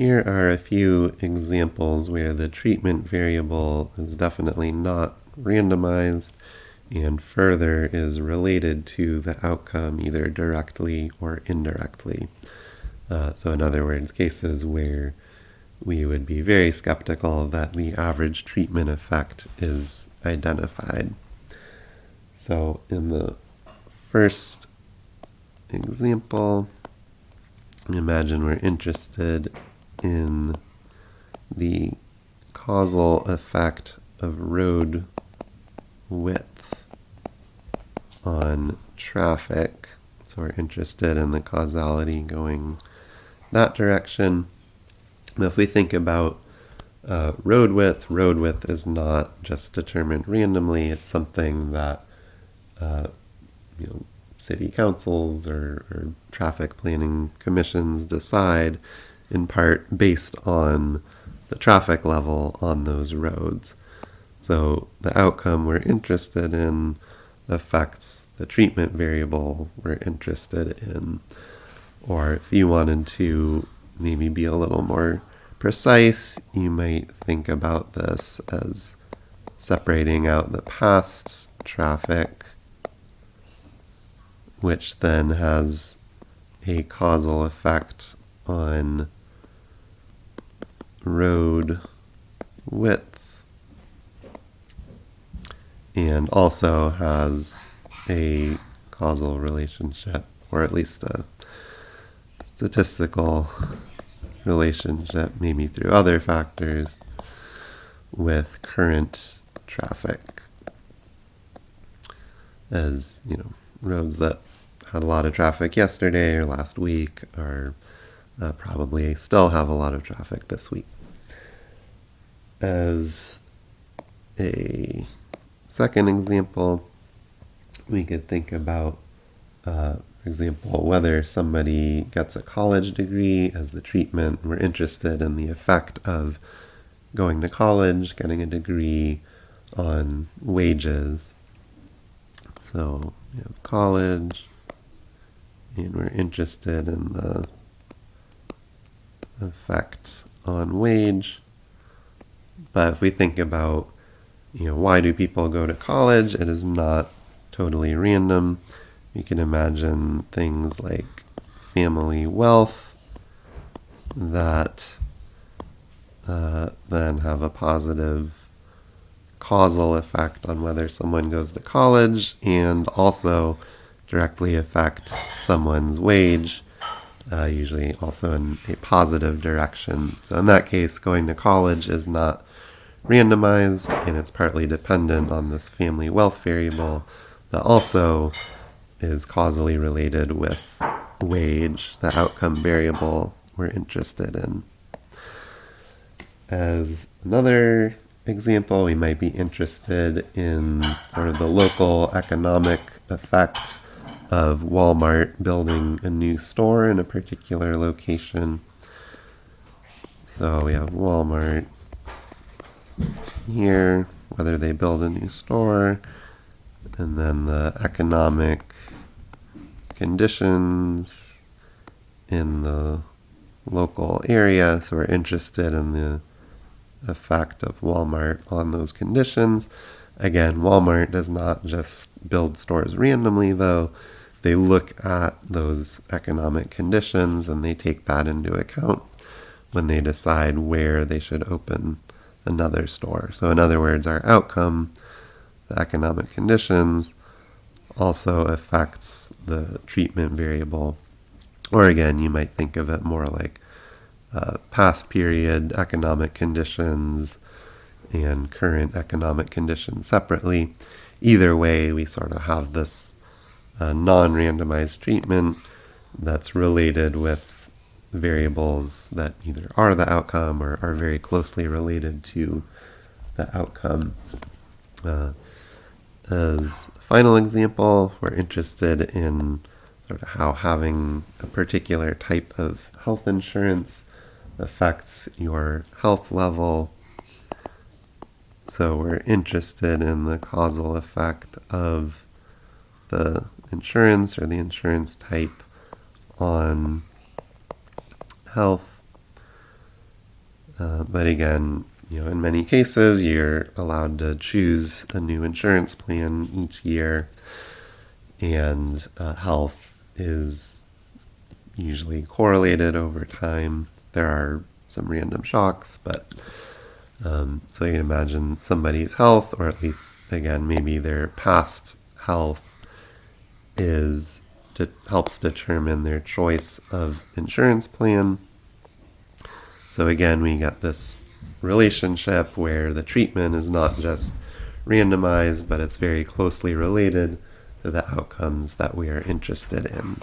here are a few examples where the treatment variable is definitely not randomized and further is related to the outcome either directly or indirectly. Uh, so in other words, cases where we would be very skeptical that the average treatment effect is identified. So in the first example, imagine we're interested in the causal effect of road width on traffic. So we're interested in the causality going that direction. Now, if we think about uh, road width, road width is not just determined randomly. It's something that uh, you know, city councils or, or traffic planning commissions decide in part based on the traffic level on those roads. So the outcome we're interested in affects the treatment variable we're interested in. Or if you wanted to maybe be a little more precise, you might think about this as separating out the past traffic, which then has a causal effect on road width and also has a causal relationship, or at least a statistical relationship, maybe through other factors, with current traffic. As, you know, roads that had a lot of traffic yesterday or last week are uh, probably still have a lot of traffic this week. As a second example, we could think about, uh, for example, whether somebody gets a college degree as the treatment. We're interested in the effect of going to college, getting a degree on wages. So we have college, and we're interested in the effect on wage. But if we think about, you know, why do people go to college? It is not totally random. You can imagine things like family wealth that uh, then have a positive causal effect on whether someone goes to college and also directly affect someone's wage uh, usually also in a positive direction. So in that case, going to college is not randomized and it's partly dependent on this family wealth variable that also is causally related with wage, the outcome variable we're interested in. As another example, we might be interested in sort of the local economic effect of Walmart building a new store in a particular location. So we have Walmart here, whether they build a new store, and then the economic conditions in the local area. So we're interested in the effect of Walmart on those conditions. Again, Walmart does not just build stores randomly, though they look at those economic conditions and they take that into account when they decide where they should open another store. So, in other words, our outcome, the economic conditions, also affects the treatment variable. Or again, you might think of it more like uh, past period economic conditions and current economic conditions separately. Either way, we sort of have this a non-randomized treatment that's related with variables that either are the outcome or are very closely related to the outcome. Uh, as a final example, we're interested in sort of how having a particular type of health insurance affects your health level. So we're interested in the causal effect of the insurance or the insurance type on health. Uh, but again, you know, in many cases, you're allowed to choose a new insurance plan each year, and uh, health is usually correlated over time. There are some random shocks, but um, so you can imagine somebody's health, or at least again, maybe their past health is to helps determine their choice of insurance plan. So again, we get this relationship where the treatment is not just randomized, but it's very closely related to the outcomes that we are interested in.